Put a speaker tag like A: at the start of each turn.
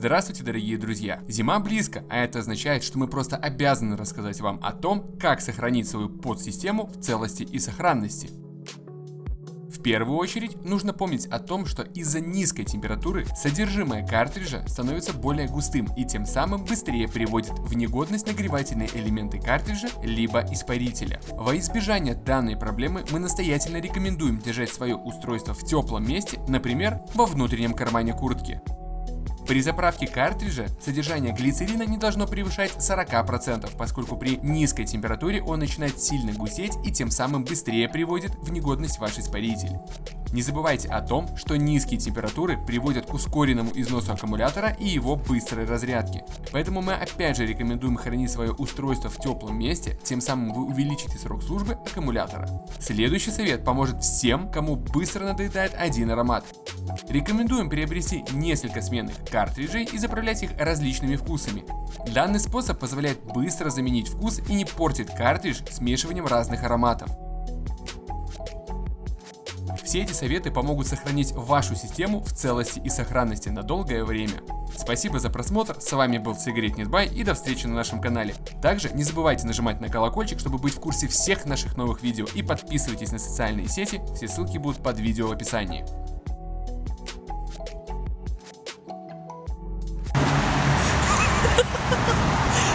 A: Здравствуйте, дорогие друзья! Зима близко, а это означает, что мы просто обязаны рассказать вам о том, как сохранить свою подсистему в целости и сохранности. В первую очередь нужно помнить о том, что из-за низкой температуры содержимое картриджа становится более густым и тем самым быстрее приводит в негодность нагревательные элементы картриджа либо испарителя. Во избежание данной проблемы мы настоятельно рекомендуем держать свое устройство в теплом месте, например, во внутреннем кармане куртки. При заправке картриджа содержание глицерина не должно превышать 40%, поскольку при низкой температуре он начинает сильно густеть и тем самым быстрее приводит в негодность ваш испаритель. Не забывайте о том, что низкие температуры приводят к ускоренному износу аккумулятора и его быстрой разрядке. Поэтому мы опять же рекомендуем хранить свое устройство в теплом месте, тем самым вы увеличите срок службы аккумулятора. Следующий совет поможет всем, кому быстро надоедает один аромат. Рекомендуем приобрести несколько сменных картриджей и заправлять их различными вкусами. Данный способ позволяет быстро заменить вкус и не портит картридж смешиванием разных ароматов. Все эти советы помогут сохранить вашу систему в целости и сохранности на долгое время. Спасибо за просмотр, с вами был Сигарет Нетбай и до встречи на нашем канале. Также не забывайте нажимать на колокольчик, чтобы быть в курсе всех наших новых видео и подписывайтесь на социальные сети, все ссылки будут под видео в описании.